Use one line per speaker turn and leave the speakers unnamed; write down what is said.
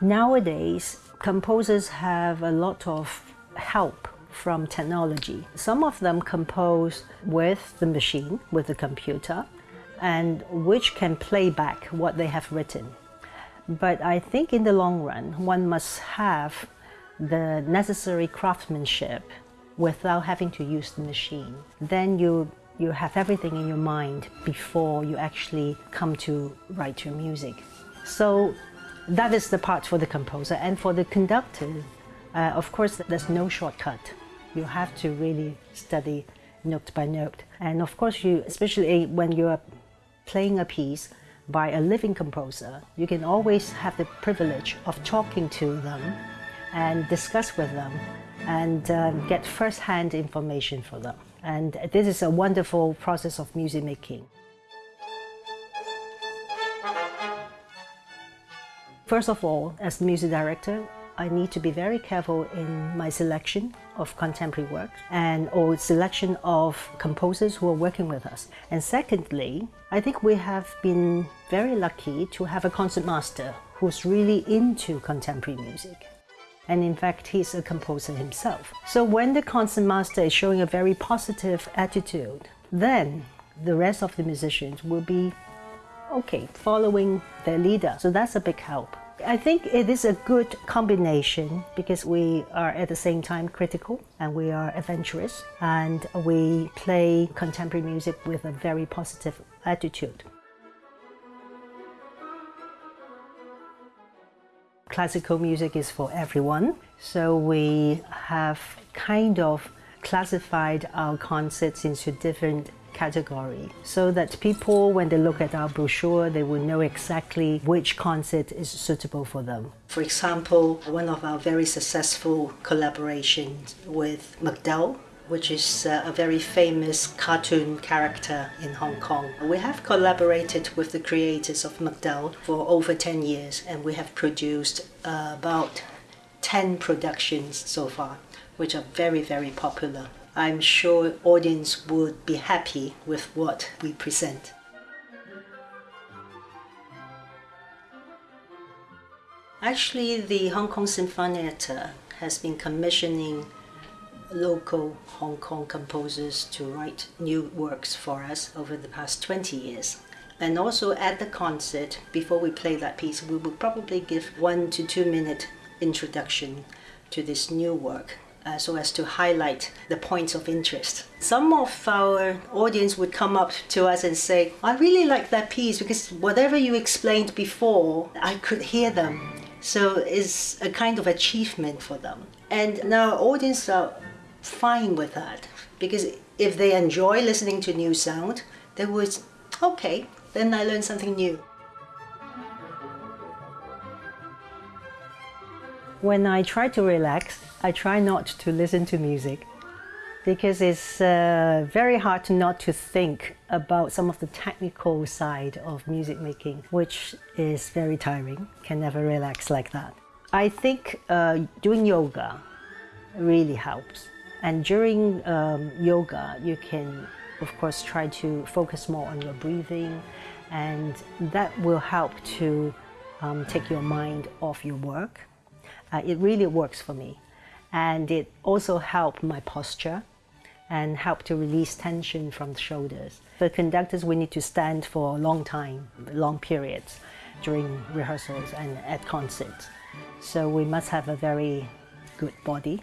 Nowadays, composers have a lot of help from technology. Some of them compose with the machine, with the computer, and which can play back what they have written. But I think in the long run, one must have the necessary craftsmanship without having to use the machine. Then you, you have everything in your mind before you actually come to write your music. So that is the part for the composer. And for the conductor, uh, of course, there's no shortcut. You have to really study note by note. And of course, you, especially when you're playing a piece by a living composer, you can always have the privilege of talking to them and discuss with them and um, get first-hand information for them. And this is a wonderful process of music making. First of all, as the music director, I need to be very careful in my selection of contemporary work and or selection of composers who are working with us. And secondly, I think we have been very lucky to have a concertmaster who's really into contemporary music. And in fact, he's a composer himself. So when the concertmaster is showing a very positive attitude, then the rest of the musicians will be okay, following their leader. So that's a big help. I think it is a good combination because we are at the same time critical and we are adventurous and we play contemporary music with a very positive attitude. Classical music is for everyone, so we have kind of classified our concerts into different category so that people, when they look at our brochure, they will know exactly which concert is suitable for them. For example, one of our very successful collaborations with McDull which is uh, a very famous cartoon character in Hong Kong. We have collaborated with the creators of McDull for over 10 years and we have produced uh, about 10 productions so far, which are very, very popular. I'm sure audience would be happy with what we present. Actually, the Hong Kong Sinfonietta has been commissioning local Hong Kong composers to write new works for us over the past 20 years. And also at the concert, before we play that piece, we will probably give one to two minute introduction to this new work uh, so as to highlight the points of interest. Some of our audience would come up to us and say, I really like that piece because whatever you explained before, I could hear them. So it's a kind of achievement for them. And now audience are fine with that because if they enjoy listening to new sound, they would, okay, then I learned something new. When I try to relax, I try not to listen to music because it's uh, very hard not to think about some of the technical side of music making, which is very tiring, can never relax like that. I think uh, doing yoga really helps. And during um, yoga, you can, of course, try to focus more on your breathing, and that will help to um, take your mind off your work uh, it really works for me. And it also helped my posture and help to release tension from the shoulders. For conductors, we need to stand for a long time, long periods during rehearsals and at concerts. So we must have a very good body.